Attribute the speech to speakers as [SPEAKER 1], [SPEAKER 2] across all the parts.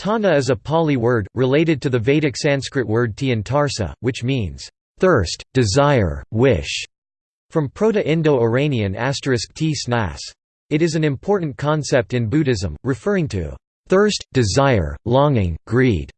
[SPEAKER 1] Tana is a Pali word, related to the Vedic Sanskrit word tiantarsa, which means, "...thirst, desire, wish", from Proto-Indo-Iranian asterisk t snas. It is an important concept in Buddhism, referring to, "...thirst, desire, longing, greed",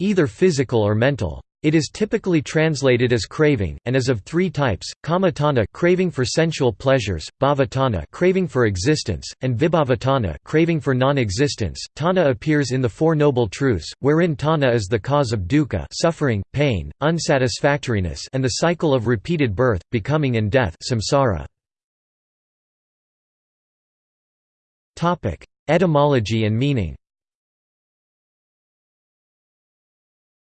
[SPEAKER 1] either physical or mental. It is typically translated as craving, and is of three types: kamatana, craving for sensual pleasures; bhavatana, craving for existence; and vibhavatana, craving for non-existence. Tana appears in the Four Noble Truths, wherein tana is the cause of dukkha, suffering, pain, unsatisfactoriness, and the cycle of repeated birth, becoming, and death, samsara. Topic: Etymology and meaning.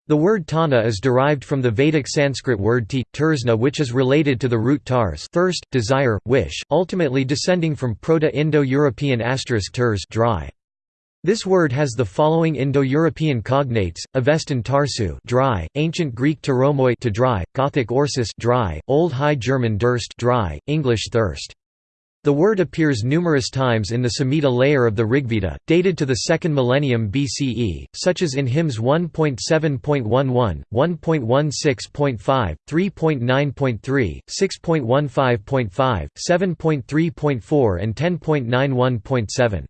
[SPEAKER 1] The word tana is derived from the Vedic Sanskrit word ti, tursna which is related to the root tars thirst, desire, wish, ultimately descending from Proto-Indo-European asterisk turs dry. This word has the following Indo-European cognates: Avestan tarsu, dry; Ancient Greek teromoi to dry; Gothic orsis, dry; Old High German durst, dry; English thirst. The word appears numerous times in the Samhita layer of the Rigveda, dated to the 2nd millennium BCE, such as in hymns 1.7.11, 1.16.5, 3.9.3, 6.15.5, 7.3.4 and 10.91.7.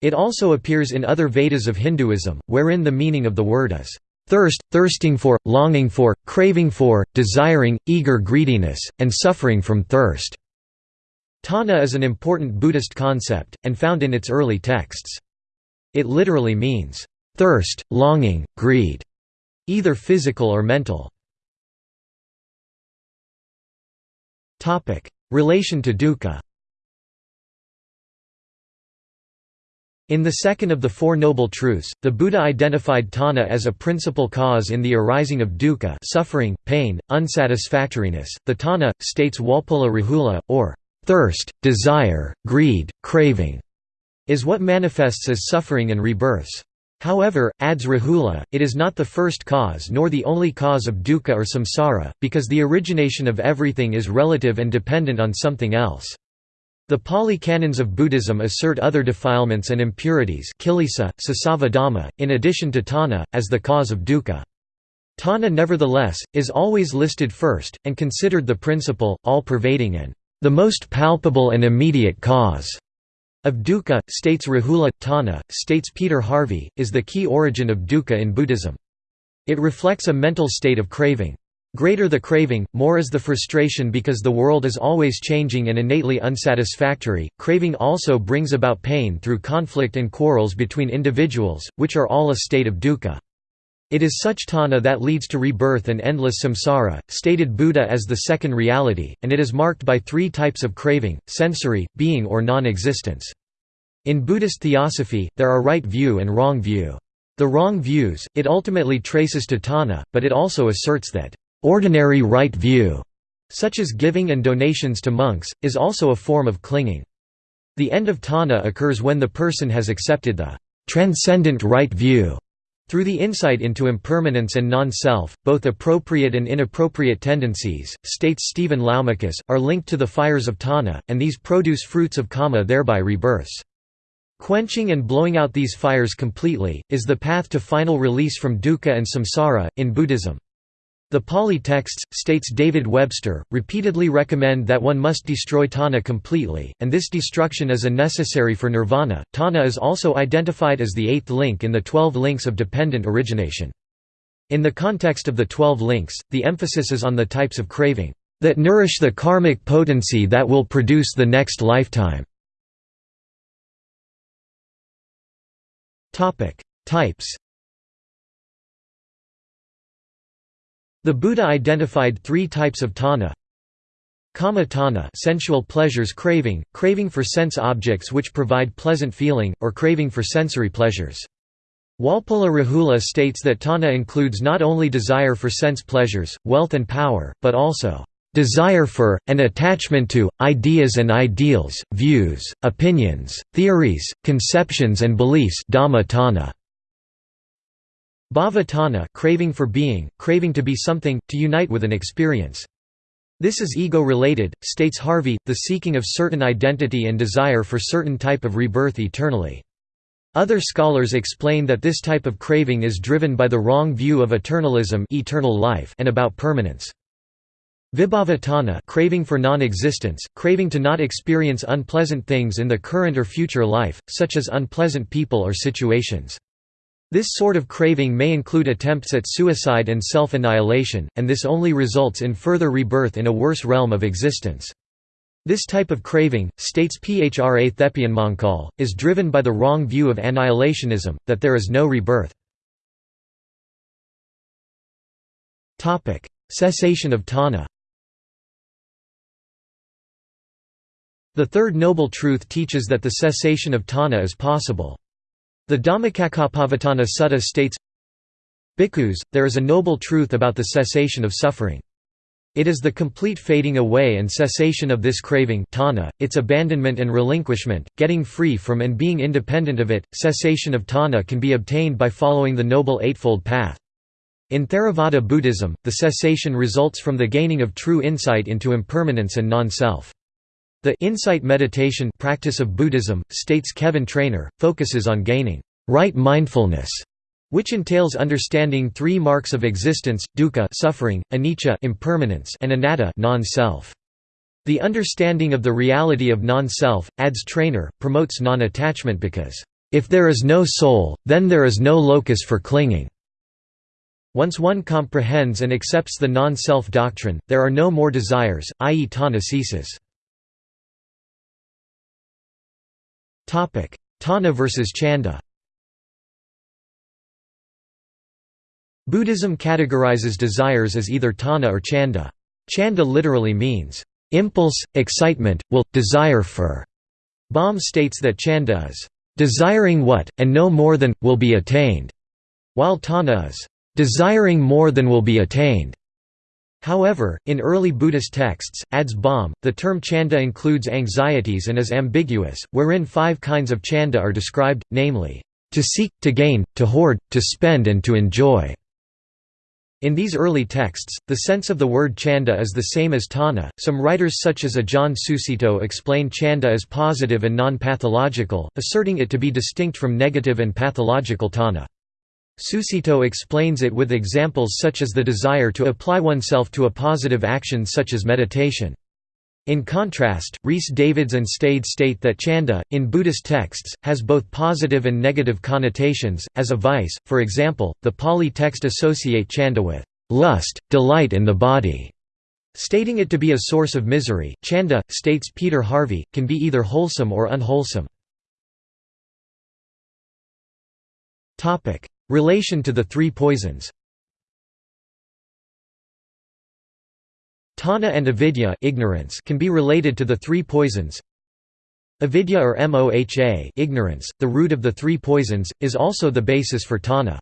[SPEAKER 1] It also appears in other Vedas of Hinduism, wherein the meaning of the word is thirst, thirsting for, longing for, craving for, desiring, eager greediness, and suffering from thirst. Tana is an important Buddhist concept, and found in its early texts. It literally means, "...thirst, longing, greed", either physical or mental. Topic: Relation to dukkha In the second of the Four Noble Truths, the Buddha identified tana as a principal cause in the arising of dukkha suffering, pain, unsatisfactoriness. The tana, states Walpola Rahula, or Thirst, desire, greed, craving is what manifests as suffering and rebirths. However, adds Rahula, it is not the first cause nor the only cause of dukkha or samsara, because the origination of everything is relative and dependent on something else. The Pali canons of Buddhism assert other defilements and impurities kilesa, in addition to tana, as the cause of dukkha. Tana nevertheless, is always listed first, and considered the principal, all-pervading and the most palpable and immediate cause of dukkha, states Rahula. Tana, states Peter Harvey, is the key origin of dukkha in Buddhism. It reflects a mental state of craving. Greater the craving, more is the frustration because the world is always changing and innately unsatisfactory. Craving also brings about pain through conflict and quarrels between individuals, which are all a state of dukkha. It is such tana that leads to rebirth and endless samsara, stated Buddha as the second reality, and it is marked by three types of craving, sensory, being or non-existence. In Buddhist theosophy, there are right view and wrong view. The wrong views, it ultimately traces to tana, but it also asserts that, "...ordinary right view", such as giving and donations to monks, is also a form of clinging. The end of tana occurs when the person has accepted the "...transcendent right view", through the insight into impermanence and non-self, both appropriate and inappropriate tendencies, states Stephen Laumakis, are linked to the fires of Tana, and these produce fruits of Kama thereby rebirths. Quenching and blowing out these fires completely, is the path to final release from dukkha and samsara, in Buddhism. The Pali texts, states David Webster, repeatedly recommend that one must destroy Tana completely, and this destruction is a necessary for nirvana. Tana is also identified as the eighth link in the twelve links of dependent origination. In the context of the twelve links, the emphasis is on the types of craving that nourish the karmic potency that will produce the next lifetime. Types The Buddha identified three types of tana. Kama tana sensual pleasures craving, craving for sense objects which provide pleasant feeling, or craving for sensory pleasures. Walpola Rahula states that tana includes not only desire for sense pleasures, wealth and power, but also desire for, and attachment to, ideas and ideals, views, opinions, theories, conceptions and beliefs dhamma tana. Bhavatana craving for being, craving to be something, to unite with an experience. This is ego-related, states Harvey, the seeking of certain identity and desire for certain type of rebirth eternally. Other scholars explain that this type of craving is driven by the wrong view of eternalism eternal life and about permanence. Vibhavatana craving for non-existence, craving to not experience unpleasant things in the current or future life, such as unpleasant people or situations. This sort of craving may include attempts at suicide and self-annihilation, and this only results in further rebirth in a worse realm of existence. This type of craving, states Phra Thepyanmongkol, is driven by the wrong view of annihilationism, that there is no rebirth. Cessation of tanha The third noble truth teaches that the cessation of tanha is possible. The Dhammacakkappavattana Sutta states, Bhikkhus, there is a noble truth about the cessation of suffering. It is the complete fading away and cessation of this craving tanha, its abandonment and relinquishment, getting free from and being independent of it. Cessation of tanha can be obtained by following the Noble Eightfold Path. In Theravada Buddhism, the cessation results from the gaining of true insight into impermanence and non-self. The insight meditation practice of Buddhism, states Kevin Trainor, focuses on gaining right mindfulness which entails understanding three marks of existence, dukkha suffering, anicca impermanence and anatta non-self. The understanding of the reality of non-self, adds Trainor, promotes non-attachment because, "...if there is no soul, then there is no locus for clinging." Once one comprehends and accepts the non-self doctrine, there are no more desires, i.e. tanha ceases. Tanha versus Chanda Buddhism categorizes desires as either tana or chanda. Chanda literally means, impulse, excitement, will, desire for. Bahm states that chanda is, desiring what, and no more than, will be attained, while tanha is, desiring more than will be attained. However, in early Buddhist texts, adds Bahm, the term chanda includes anxieties and is ambiguous, wherein five kinds of chanda are described, namely, to seek, to gain, to hoard, to spend and to enjoy. In these early texts, the sense of the word chanda is the same as tana. Some writers such as Ajahn Sucitto explain chanda as positive and non-pathological, asserting it to be distinct from negative and pathological tanha. Sucitto explains it with examples such as the desire to apply oneself to a positive action such as meditation. In contrast, Rhys Davids and Stede state that chanda, in Buddhist texts, has both positive and negative connotations, as a vice, for example, the Pali text associate chanda with lust, delight in the body, stating it to be a source of misery. Chanda, states Peter Harvey, can be either wholesome or unwholesome. Relation to the three poisons Tanha and avidya ignorance can be related to the three poisons. Avidya or moha ignorance, the root of the three poisons, is also the basis for tanha.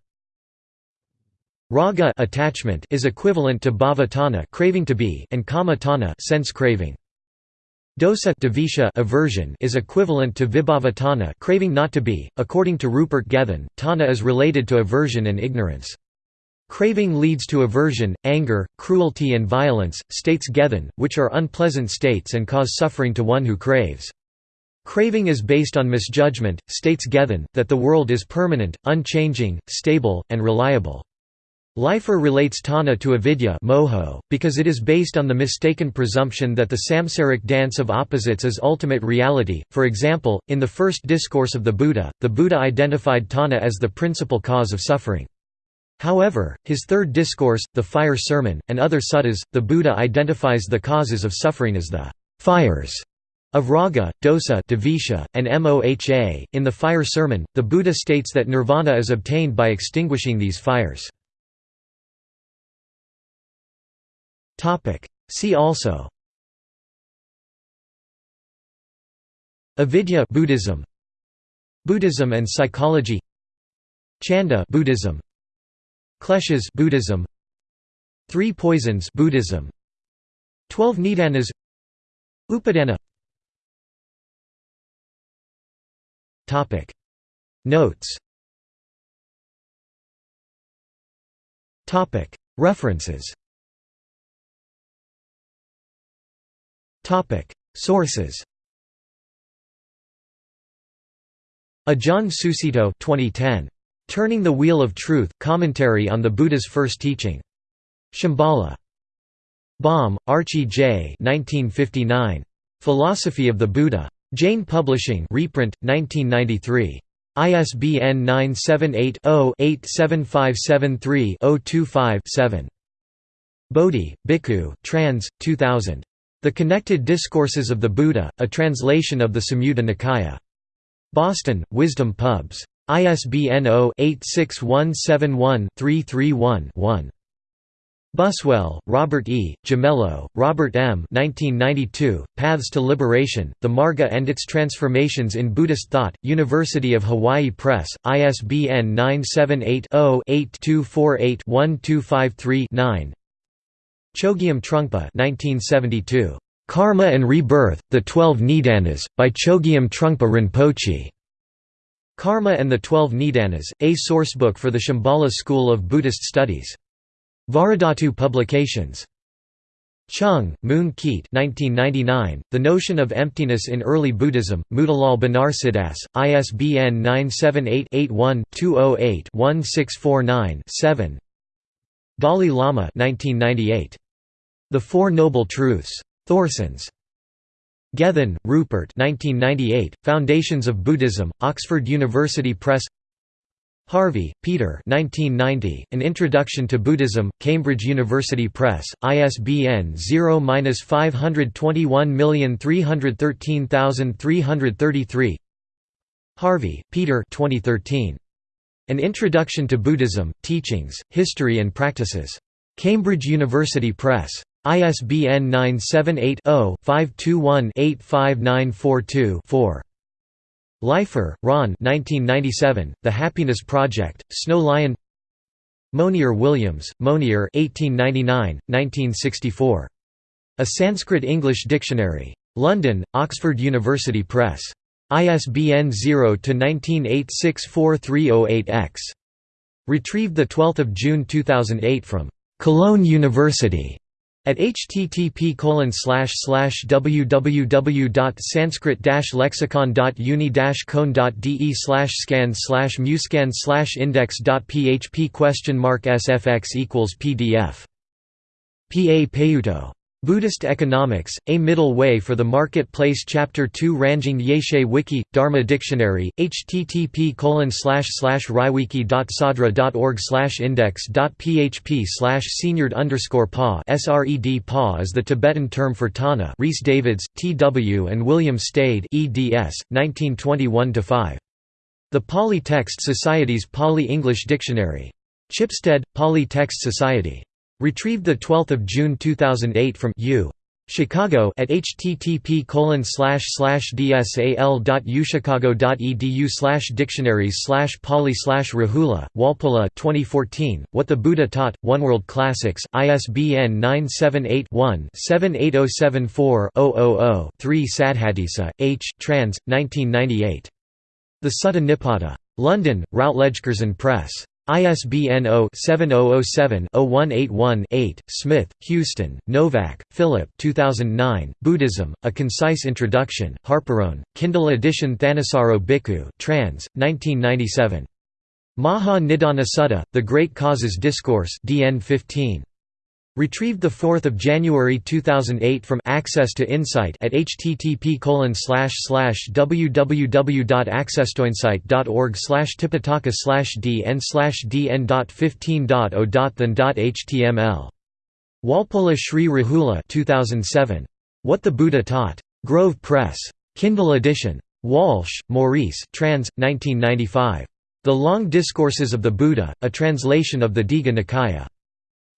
[SPEAKER 1] Raga attachment is equivalent to bhava tanha craving to be and kama tanha sense craving. Dosa dvesha aversion is equivalent to vibhavatana craving not to be. According to Rupert Gethin, tana is related to aversion and ignorance. Craving leads to aversion, anger, cruelty and violence, states Gethin, which are unpleasant states and cause suffering to one who craves. Craving is based on misjudgment, states Gethin, that the world is permanent, unchanging, stable, and reliable. Leifer relates tanha to avidya moho, because it is based on the mistaken presumption that the samsaric dance of opposites is ultimate reality. For example, in the first discourse of the Buddha, the Buddha identified tanha as the principal cause of suffering. However, his third discourse, the Fire Sermon, and other suttas, the Buddha identifies the causes of suffering as the fires of raga, dosa dvesha, and moha. In the Fire Sermon, the Buddha states that nirvana is obtained by extinguishing these fires. See also. Avidya Buddhism. Buddhism and psychology. Chanda Buddhism. Kleshas Buddhism. Three Poisons Buddhism. Twelve Nidanas. Upadana. Topic. Notes. Topic. References Sources Ajahn Sucitto 2010. Turning the Wheel of Truth, Commentary on the Buddha's First Teaching. Shambhala. Bahm, Archie J. 1959. Philosophy of the Buddha. Jain Publishing reprint, 1993. ISBN 978-0-87573-025-7. Bodhi, Bhikkhu, trans. 2000. The Connected Discourses of the Buddha, a translation of the Samyutta Nikaya. Boston, Wisdom Pubs. ISBN 0-86171-331-1. Buswell, Robert E., Gimello, Robert M. 1992, Paths to Liberation, The Marga and Its Transformations in Buddhist Thought, University of Hawaii Press, ISBN 978-0-8248-1253-9 Chogyam Trungpa 1972. Karma and Rebirth, The Twelve Nidanas, by Chogyam Trungpa Rinpoche. Karma and the Twelve Nidanas, a sourcebook for the Shambhala School of Buddhist Studies. Vajradhatu Publications. Chung, Moon Keat 1999, The Notion of Emptiness in Early Buddhism, Motilal Banarsidass, ISBN 978-81-208-1649-7 Dalai Lama 1998. The Four Noble Truths. Thorsons. Gethin, Rupert 1998, Foundations of Buddhism, Oxford University Press Harvey, Peter 1990, An Introduction to Buddhism, Cambridge University Press, ISBN 0-521313333 Harvey, Peter 2013. An Introduction to Buddhism, Teachings, History and Practices. Cambridge University Press. ISBN 978 0 521 85942 4. Leifer, Ron 1997, The Happiness Project, Snow Lion Monier Williams, Monier 1899, 1964. A Sanskrit-English Dictionary. London, Oxford University Press. ISBN 0-19864308-X. Retrieved 12 June 2008 from Cologne University. At http www.sanskrit-lexicon.uni-con.de scan slash muscan slash index.php question mark sfx equals pdf. P. A. Buddhist Economics, A Middle Way for the Marketplace Chapter 2 Rangjung Yeshe Wiki, Dharma Dictionary, http rywiki.sadra.org index.php seniored underscore pa sred pa is the Tibetan term for Tana Rhys Davids, T.W. and William Stede eds, 1921–5. The Pali Text Society's Pali-English Dictionary. Chipstead, Pali Text Society. Retrieved 12 June 2008 from U. Chicago at http dsal.uchicago.edu slash dictionaries slash poly slash rahula, Walpola 2014, What the Buddha Taught, One World Classics, ISBN 978-1-78074-000-3 Saddhatissa, H. trans. 1998. The Sutta Nipata. London, Routledge Curzon Press. ISBN 0-7007-0181-8, Smith, Huston, Novak, Philip 2009, Buddhism, A Concise Introduction, Harperone, Kindle edition Thanissaro Bhikkhu trans, 1997. Maha Nidana Sutta, The Great Causes Discourse DN 15. Retrieved 4 January 2008 from Access to Insight at http www.accesstoinsight.org tipitaka dn dn.15.0.than.html. Walpola Sri Rahula 2007. What the Buddha Taught. Grove Press. Kindle edition. Walshe, Maurice trans. 1995. The Long Discourses of the Buddha, a translation of the Digha Nikaya.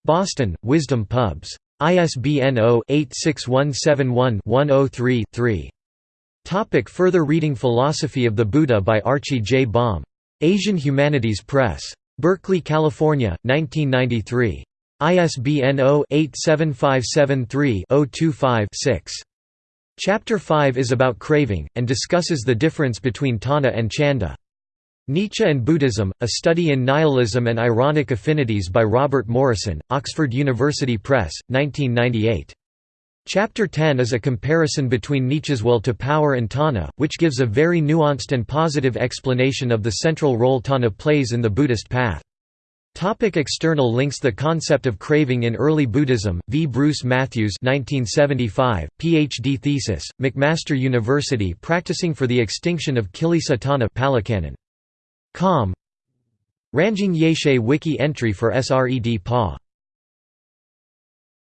[SPEAKER 1] Boston, Wisdom Pubs. ISBN 0-86171-103-3. Topic further reading Philosophy of the Buddha by Archie J. Bahm. Asian Humanities Press. Berkeley, California, 1993. ISBN 0-87573-025-6. Chapter 5 is about craving, and discusses the difference between Tana and Chanda. Nietzsche and Buddhism, A Study in Nihilism and Ironic Affinities by Robert Morrison, Oxford University Press, 1998. Chapter 10 is a comparison between Nietzsche's will to power and Tana, which gives a very nuanced and positive explanation of the central role Tana plays in the Buddhist path. Topic external links The concept of craving in early Buddhism, v. Bruce Matthews 1975, Ph.D. thesis, McMaster University Practicing for the Extinction of Kilesa Tanna Com. Rangjung Yeshe Wiki entry for SRED PA